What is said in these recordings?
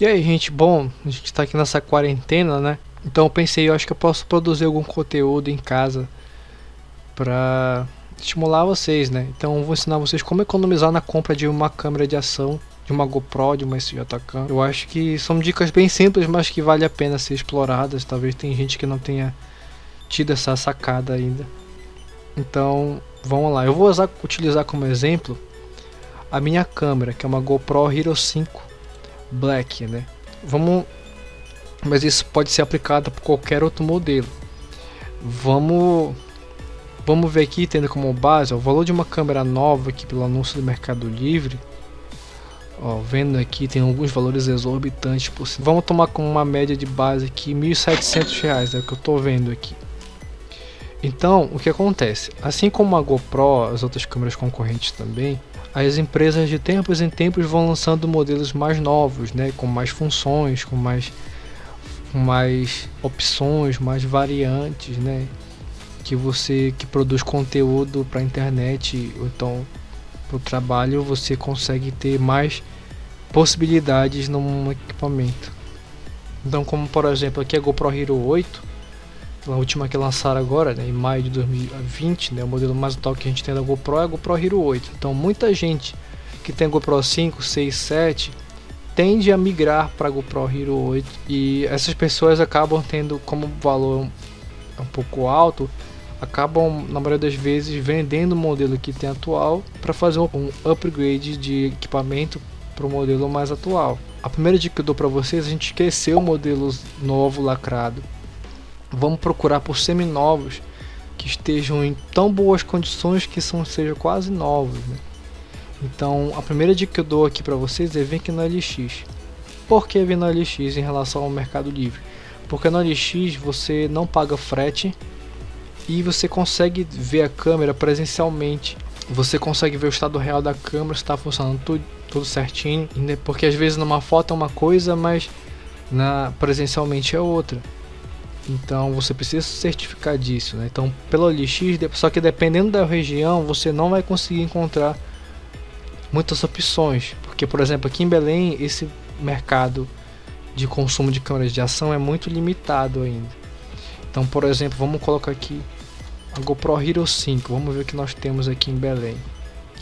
E aí, gente, bom, a gente tá aqui nessa quarentena, né? Então eu pensei, eu acho que eu posso produzir algum conteúdo em casa pra estimular vocês, né? Então eu vou ensinar vocês como economizar na compra de uma câmera de ação, de uma GoPro, de uma SJCam. Eu acho que são dicas bem simples, mas que vale a pena ser exploradas. Talvez tem gente que não tenha tido essa sacada ainda. Então, vamos lá. Eu vou usar, utilizar como exemplo a minha câmera, que é uma GoPro Hero 5 Black, né? Vamos mas isso pode ser aplicado para qualquer outro modelo. Vamos vamos ver aqui tendo como base ó, o valor de uma câmera nova aqui pelo anúncio do Mercado Livre. Ó, vendo aqui tem alguns valores exorbitantes cima. Vamos tomar como uma média de base aqui R$ 1.700, é o que eu estou vendo aqui. Então, o que acontece? Assim como a GoPro, as outras câmeras concorrentes também, as empresas de tempos em tempos vão lançando modelos mais novos, né, com mais funções, com mais, com mais opções, mais variantes, né, que você que produz conteúdo para a internet, ou então para o trabalho, você consegue ter mais possibilidades num equipamento. Então, como por exemplo aqui a GoPro Hero 8, a última que lançaram agora, né, em maio de 2020, né, o modelo mais atual que a gente tem da GoPro é a GoPro Hero 8. Então muita gente que tem GoPro 5, 6, 7 tende a migrar para a GoPro Hero 8 e essas pessoas acabam tendo como valor um pouco alto, acabam na maioria das vezes vendendo o modelo que tem atual para fazer um upgrade de equipamento para o modelo mais atual. A primeira dica que eu dou para vocês é a gente esquecer o modelo novo lacrado vamos procurar por seminovos que estejam em tão boas condições que são sejam quase novos. Né? Então a primeira dica que eu dou aqui para vocês é vir aqui no LX. Por que vir no LX em relação ao Mercado Livre? Porque no LX você não paga frete e você consegue ver a câmera presencialmente. Você consegue ver o estado real da câmera, está funcionando tudo, tudo certinho. Porque às vezes numa foto é uma coisa, mas na presencialmente é outra. Então você precisa certificar disso, né? Então pelo OLX, só que dependendo da região, você não vai conseguir encontrar muitas opções, porque por exemplo aqui em Belém esse mercado de consumo de câmeras de ação é muito limitado ainda. Então por exemplo, vamos colocar aqui a GoPro Hero 5, vamos ver o que nós temos aqui em Belém.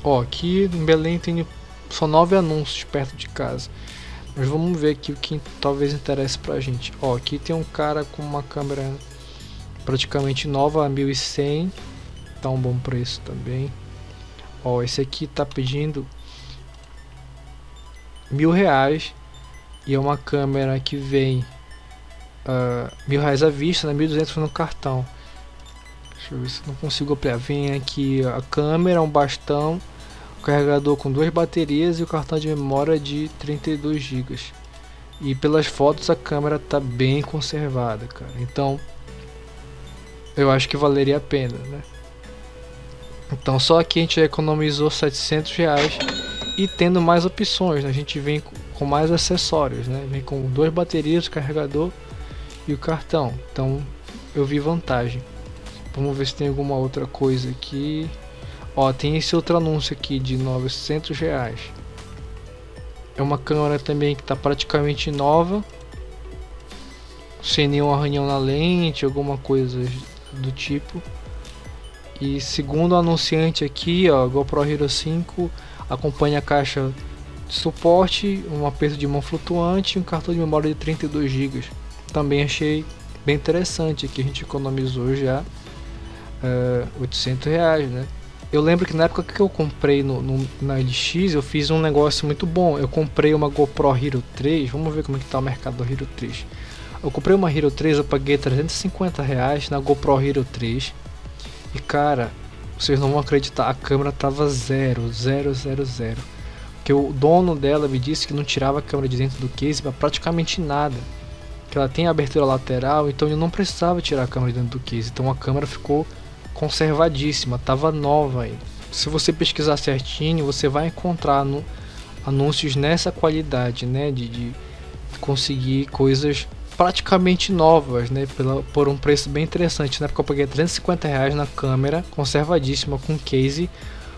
Ó, aqui em Belém tem só nove anúncios perto de casa. Mas vamos ver aqui o que talvez interesse pra gente. Ó, aqui tem um cara com uma câmera praticamente nova, 1100. Tá um bom preço também. Ó, esse aqui tá pedindo mil reais. E é uma câmera que vem uh, mil reais à vista, né? 1.200 no cartão. Deixa eu ver se não consigo ampliar. Vem aqui a câmera, um bastão carregador com duas baterias e o cartão de memória de 32 GB. E pelas fotos a câmera está bem conservada, cara. Então eu acho que valeria a pena, né? Então só aqui a gente economizou 700 reais e tendo mais opções, né? a gente vem com mais acessórios, né? Vem com duas baterias, o carregador e o cartão. Então eu vi vantagem. Vamos ver se tem alguma outra coisa aqui. Ó, tem esse outro anúncio aqui de 900 reais. É uma câmera também que está praticamente nova. Sem nenhum arranhão na lente, alguma coisa do tipo. E segundo o anunciante aqui, ó, GoPro Hero 5 acompanha a caixa de suporte, um aperto de mão flutuante e um cartão de memória de 32 GB. Também achei bem interessante aqui, a gente economizou já uh, eh, 800 reais, né? Eu lembro que na época que eu comprei no, no, na LX, eu fiz um negócio muito bom. Eu comprei uma GoPro Hero 3. Vamos ver como é que tá o mercado do Hero 3. Eu comprei uma Hero 3, eu paguei 350 reais na GoPro Hero 3. E cara, vocês não vão acreditar, a câmera tava zero, zero, zero, zero. Porque o dono dela me disse que não tirava a câmera de dentro do case para praticamente nada. Que ela tem abertura lateral, então eu não precisava tirar a câmera de dentro do case. Então a câmera ficou conservadíssima, tava nova aí. Se você pesquisar certinho, você vai encontrar no, anúncios nessa qualidade, né, de, de conseguir coisas praticamente novas, né, pela, por um preço bem interessante. Na época eu paguei 350 reais na câmera, conservadíssima, com case,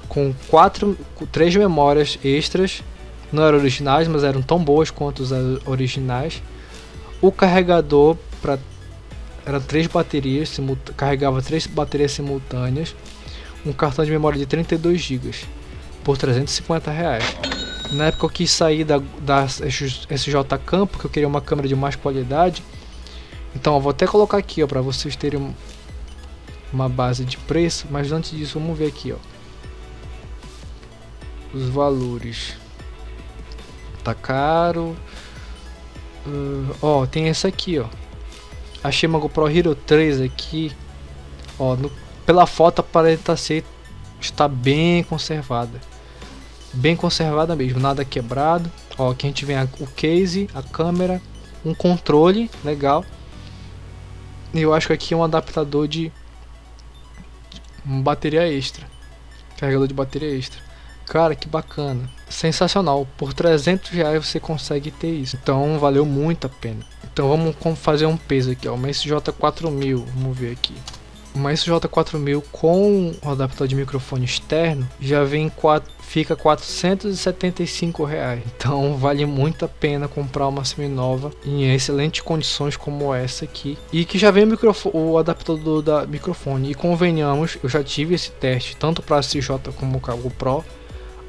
com quatro, três memórias extras, não eram originais, mas eram tão boas quanto os originais. O carregador para eram três baterias, carregava três baterias simultâneas, um cartão de memória de 32 GB por 350 reais. Na época eu quis sair da, da SJ Cam porque eu queria uma câmera de mais qualidade. Então eu vou até colocar aqui para vocês terem uma base de preço, mas antes disso vamos ver aqui ó. Os valores. Tá caro. Uh, ó, tem essa aqui ó. Achei uma GoPro Hero 3 aqui. Ó, no, pela foto aparenta ser está bem conservada. Bem conservada mesmo, nada quebrado. Ó, aqui a gente vem a, o case, a câmera, um controle legal. E eu acho que aqui é um adaptador de uma bateria extra. Carregador de bateria extra. Cara, que bacana. Sensacional. Por 300 reais você consegue ter isso. Então valeu muito a pena. Então vamos fazer um peso aqui, ó. Uma SJ4000, vamos ver aqui. Uma SJ4000 com o adaptador de microfone externo já vem 4, fica 475 reais. Então vale muito a pena comprar uma semi-nova em excelentes condições como essa aqui e que já vem o, o adaptador da microfone. E convenhamos, eu já tive esse teste tanto para a SJ como o GoPro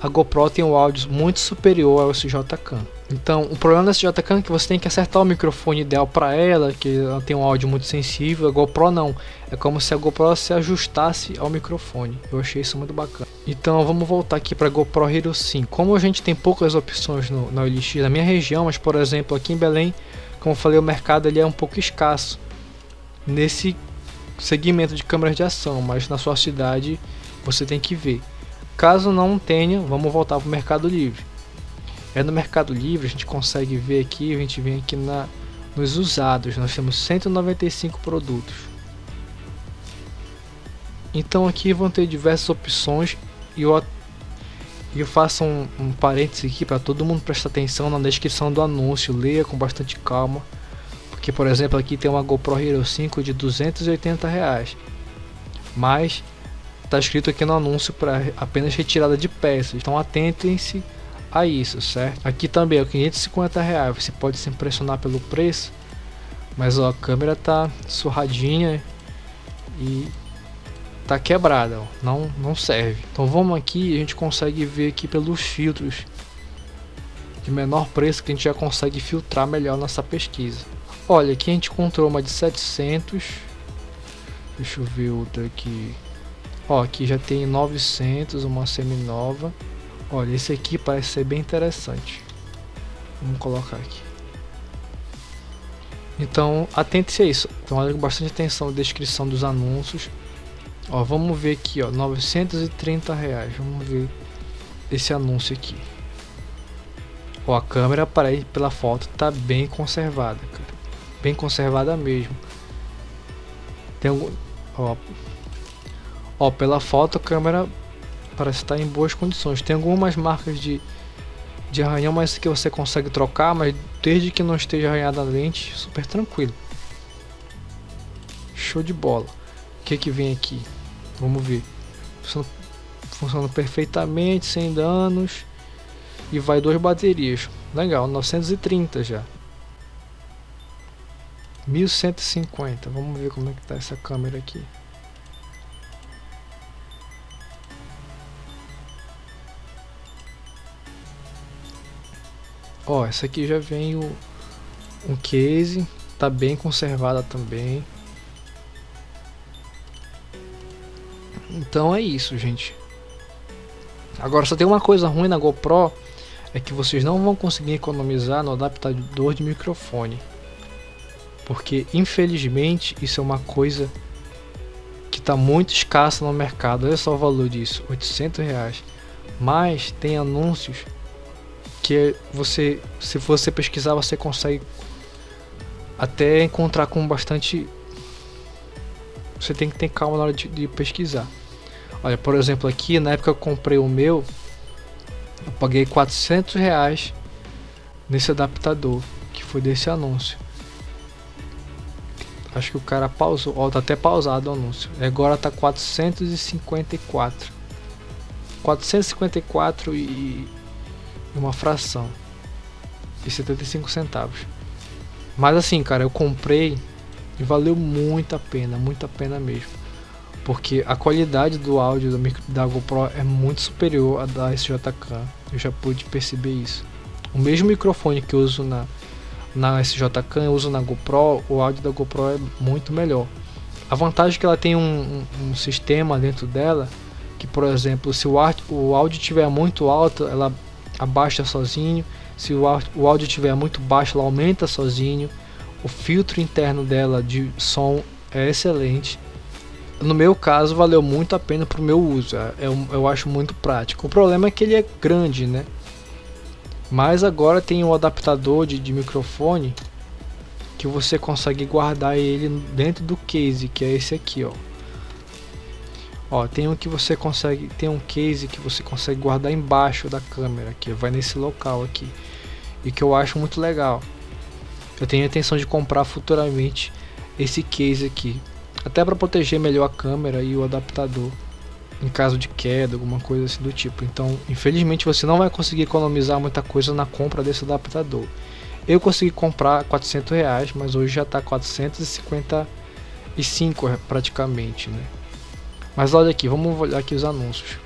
a GoPro tem um áudio muito superior ao SJ-Cam. Então, o problema da SJ-Cam é que você tem que acertar o microfone ideal para ela, que ela tem um áudio muito sensível. A GoPro não, é como se a GoPro se ajustasse ao microfone. Eu achei isso muito bacana. Então, vamos voltar aqui para a GoPro Hero 5. Como a gente tem poucas opções no, na OLX na minha região, mas por exemplo aqui em Belém, como eu falei, o mercado ele é um pouco escasso nesse segmento de câmeras de ação, mas na sua cidade você tem que ver. Caso não tenha, vamos voltar para o Mercado Livre. É no Mercado Livre, a gente consegue ver aqui, a gente vem aqui na, nos usados, nós temos 195 produtos. Então aqui vão ter diversas opções e eu, eu faço um, um parênteses aqui para todo mundo prestar atenção na descrição do anúncio, leia com bastante calma. Porque por exemplo aqui tem uma GoPro Hero 5 de 280 reais. Mas está escrito aqui no anúncio para apenas retirada de peças. Então atentem-se a isso, certo? Aqui também é 550 reais. Você pode se impressionar pelo preço, mas ó, a câmera tá surradinha e tá quebrada, ó. não não serve. Então vamos aqui, a gente consegue ver aqui pelos filtros de menor preço que a gente já consegue filtrar melhor nossa pesquisa. Olha, aqui a gente encontrou uma de 700. Deixa eu ver outra aqui. Ó, aqui já tem 900, uma semi-nova. Olha, esse aqui parece ser bem interessante. Vamos colocar aqui. Então, atente-se a isso. Então, olha com bastante atenção a descrição dos anúncios. Ó, vamos ver aqui, ó, 930 reais. Vamos ver esse anúncio aqui. Ó, a câmera para pela foto tá bem conservada, cara. Bem conservada mesmo. Tem algum, ó, Ó, pela foto a câmera parece estar em boas condições. Tem algumas marcas de, de arranhão, mas que você consegue trocar, mas desde que não esteja arranhada a lente, super tranquilo. Show de bola. O que que vem aqui? Vamos ver. Funciona, funciona perfeitamente, sem danos. E vai duas baterias. Legal, 930 já. 1150. Vamos ver como é que tá essa câmera aqui. Ó, essa aqui já vem o, um case, tá bem conservada também. Então é isso, gente. Agora só tem uma coisa ruim na GoPro, é que vocês não vão conseguir economizar no adaptador de microfone. Porque infelizmente isso é uma coisa que está muito escassa no mercado. Olha só o valor disso, 800 reais. Mas tem anúncios que você, se você pesquisar, você consegue até encontrar com bastante. Você tem que ter calma na hora de, de pesquisar. Olha, por exemplo, aqui na época eu comprei o meu, eu paguei 400 reais nesse adaptador que foi desse anúncio. Acho que o cara pausou, ó, tá até pausado o anúncio. Agora tá 454. 454 e e uma fração e 75 centavos. Mas assim, cara, eu comprei e valeu muito a pena, muito a pena mesmo. Porque a qualidade do áudio da GoPro é muito superior à da SJK. Eu já pude perceber isso. O mesmo microfone que eu uso na, na SJK, eu uso na GoPro, o áudio da GoPro é muito melhor. A vantagem é que ela tem um, um, um sistema dentro dela que, por exemplo, se o, o áudio estiver muito alto, ela abaixa sozinho. Se o, áudio estiver muito baixo, ela aumenta sozinho. O filtro interno dela de som é excelente. No meu caso, valeu muito a pena para o meu uso. É, eu, eu acho muito prático. O problema é que ele é grande, né? Mas agora tem um adaptador de, de microfone que você consegue guardar ele dentro do case, que é esse aqui, ó. Ó, tem um que você consegue, tem um case que você consegue guardar embaixo da câmera, que vai nesse local aqui. E que eu acho muito legal. Eu tenho a intenção de comprar futuramente esse case aqui, até para proteger melhor a câmera e o adaptador em caso de queda, alguma coisa assim do tipo. Então, infelizmente você não vai conseguir economizar muita coisa na compra desse adaptador. Eu consegui comprar 400 reais, mas hoje já está 455 praticamente, né? Mas olha aqui, vamos olhar aqui os anúncios.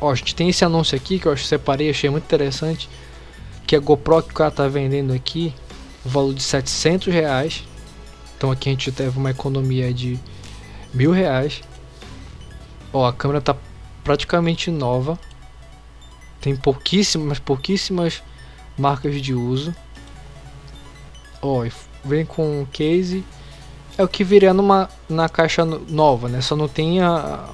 Ó, a gente tem esse anúncio aqui que eu separei, achei muito interessante. Que a GoPro que o cara tá vendendo aqui, o valor de 700 reais. Então aqui a gente teve uma economia de mil reais. Ó, a câmera tá praticamente nova. Tem pouquíssimas, pouquíssimas marcas de uso. Ó, vem com case é o que viria numa na caixa nova, né? Só não tem a,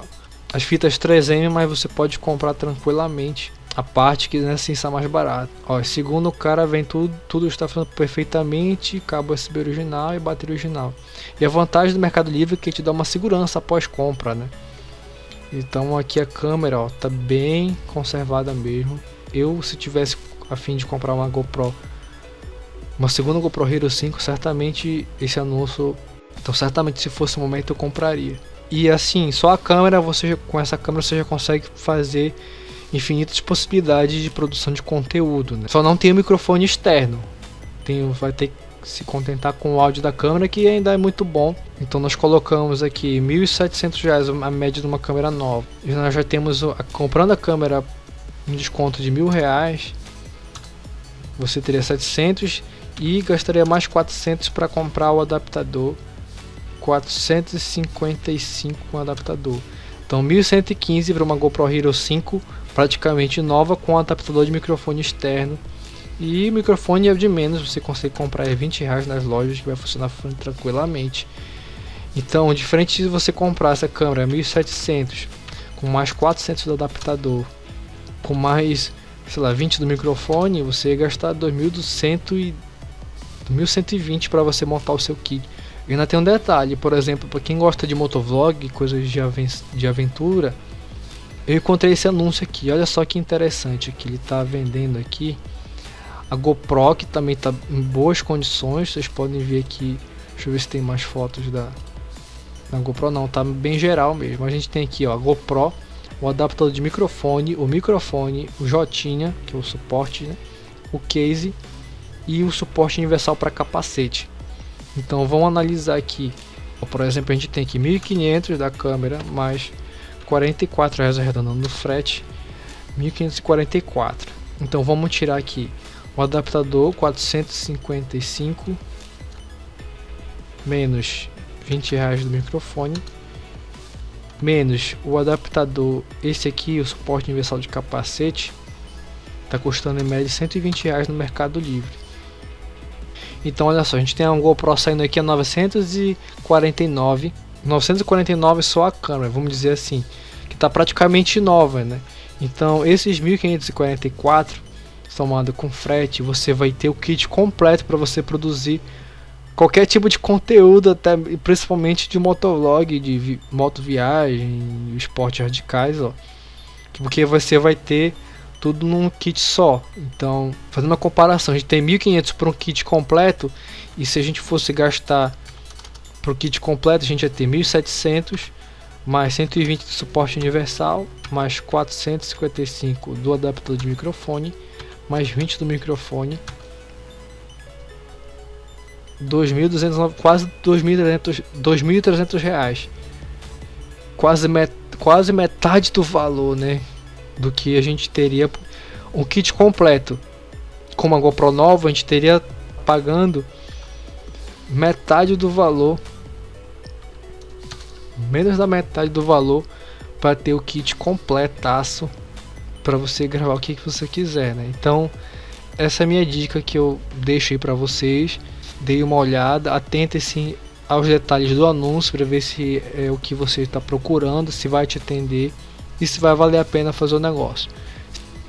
as fitas 3M, mas você pode comprar tranquilamente a parte que assim está mais barato. Ó, segundo o cara vem tudo, tudo está funcionando perfeitamente, cabo USB original e bateria original. E a vantagem do Mercado Livre é que te dá uma segurança após compra, né? Então aqui a câmera, ó, tá bem conservada mesmo. Eu se tivesse a fim de comprar uma GoPro, uma segunda GoPro Hero 5, certamente esse anúncio então certamente se fosse o momento eu compraria. E assim, só a câmera, você com essa câmera você já consegue fazer infinitas possibilidades de produção de conteúdo. Né? Só não tem o microfone externo. Tem, vai ter que se contentar com o áudio da câmera que ainda é muito bom. Então nós colocamos aqui R$ 1.700 a média de uma câmera nova. E nós já temos comprando a câmera um desconto de mil reais. Você teria 700 e gastaria mais 400 para comprar o adaptador 455 com adaptador. Então 1115 para uma GoPro Hero 5 praticamente nova com adaptador de microfone externo. E microfone é de menos, você consegue comprar 20 reais nas lojas que vai funcionar tranquilamente. Então, diferente de você comprar essa câmera 1700 com mais 400 do adaptador, com mais, sei lá, 20 do microfone, você ia gastar 2200 e 1120 para você montar o seu kit. E ainda tem um detalhe, por exemplo, para quem gosta de motovlog, coisas de, aven de aventura, eu encontrei esse anúncio aqui. Olha só que interessante que ele está vendendo aqui. A GoPro que também está em boas condições. Vocês podem ver aqui. Deixa eu ver se tem mais fotos da, da GoPro. Não, tá bem geral mesmo. A gente tem aqui ó, a GoPro, o adaptador de microfone, o microfone, o Jotinha, que é o suporte, né? o case e o suporte universal para capacete. Então vamos analisar aqui. Por exemplo, a gente tem aqui 1500 da câmera mais 44 reais arredondando no frete, 1544. Então vamos tirar aqui o adaptador 455 menos 20 reais do microfone menos o adaptador esse aqui o suporte universal de capacete está custando em média 120 reais no Mercado Livre então olha só, a gente tem um GoPro saindo aqui a 949, 949 só a câmera, vamos dizer assim, que está praticamente nova, né? Então esses 1544 somado com frete, você vai ter o kit completo para você produzir qualquer tipo de conteúdo, até principalmente de motovlog, de vi moto viagem, esportes radicais, ó. Porque você vai ter tudo num kit só. Então, fazendo uma comparação, a gente tem 1500 para um kit completo e se a gente fosse gastar para o kit completo, a gente ia ter 1700 mais 120 de suporte universal, mais 455 do adaptador de microfone, mais 20 do microfone, 2.200, quase 2.300, 2.300 reais, quase, met, quase metade do valor, né, do que a gente teria um kit completo. Com uma GoPro nova, a gente teria pagando metade do valor menos da metade do valor para ter o kit completaço para você gravar o que, que você quiser, né? Então, essa é a minha dica que eu deixo aí para vocês. Dê uma olhada, atente-se aos detalhes do anúncio para ver se é o que você está procurando, se vai te atender e se vai valer a pena fazer o negócio.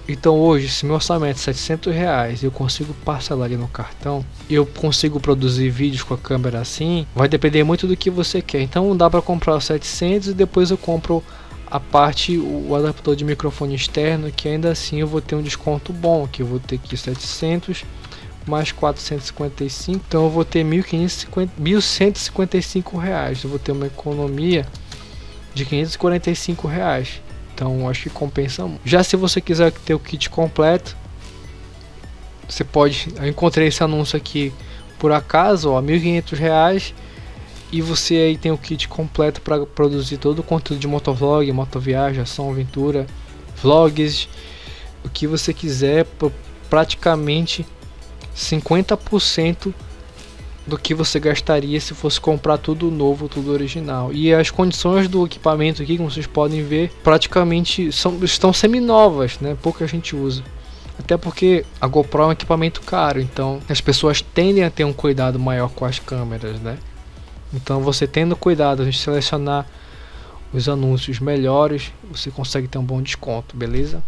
Então hoje, se meu orçamento é 700 reais eu consigo parcelar ali no cartão, eu consigo produzir vídeos com a câmera assim, vai depender muito do que você quer. Então dá para comprar os 700 e depois eu compro a parte, o adaptador de microfone externo, que ainda assim eu vou ter um desconto bom, que eu vou ter aqui 700 mais 455, então eu vou ter 1.155 reais, eu vou ter uma economia de 545 reais. Então acho que compensa. Já se você quiser ter o kit completo, você pode. Eu encontrei esse anúncio aqui por acaso, ó, 1.500 reais e você aí tem o kit completo para produzir todo o conteúdo de motovlog, motoviagem, ação, aventura, vlogs, o que você quiser, praticamente 50% do que você gastaria se fosse comprar tudo novo, tudo original. E as condições do equipamento aqui, como vocês podem ver, praticamente são, estão semi-novas, né? Pouca gente usa. Até porque a GoPro é um equipamento caro, então as pessoas tendem a ter um cuidado maior com as câmeras, né? Então você tendo cuidado de selecionar os anúncios melhores, você consegue ter um bom desconto, beleza?